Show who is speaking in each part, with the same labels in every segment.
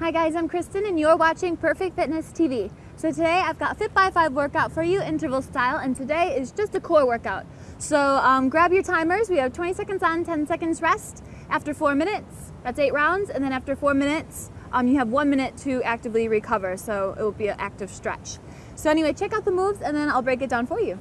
Speaker 1: Hi guys, I'm Kristen and you're watching Perfect Fitness TV. So today I've got Fit by 5 workout for you, interval style, and today is just a core workout. So um, grab your timers, we have 20 seconds on, 10 seconds rest. After four minutes, that's eight rounds, and then after four minutes, um, you have one minute to actively recover, so it will be an active stretch. So anyway, check out the moves and then I'll break it down for you.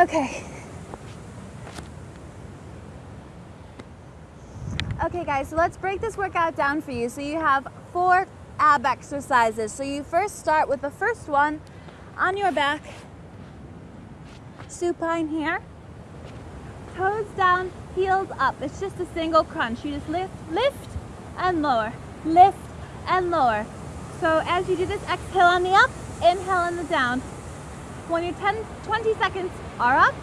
Speaker 1: Okay. Okay guys, so let's break this workout down for you. So you have four ab exercises. So you first start with the first one, on your back. Supine here. Toes down, heels up. It's just a single crunch. You just lift, lift, and lower. Lift and lower. So as you do this, exhale on the up, inhale on the down. When your 10, 20 seconds are up,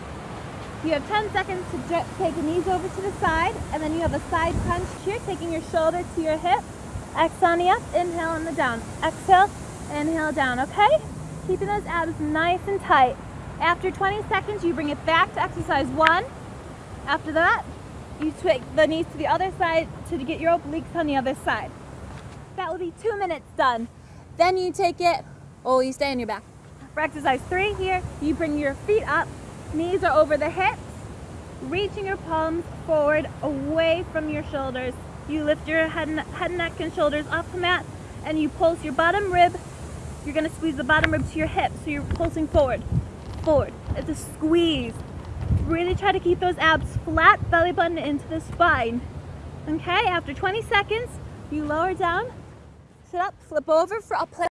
Speaker 1: you have 10 seconds to take the knees over to the side, and then you have a side crunch here, taking your shoulder to your hip. Exhale on the up, inhale on the down. Exhale, inhale down, okay? Keeping those abs nice and tight. After 20 seconds, you bring it back to exercise one. After that, you take the knees to the other side to get your obliques on the other side. That will be two minutes done. Then you take it, oh, you stay on your back. For exercise three here, you bring your feet up, knees are over the hips, reaching your palms forward away from your shoulders. You lift your head, head, neck, and shoulders off the mat, and you pulse your bottom rib. You're gonna squeeze the bottom rib to your hip, so you're pulsing forward forward. It's a squeeze. Really try to keep those abs flat, belly button into the spine. Okay, after 20 seconds, you lower down, sit up, flip over for a plank.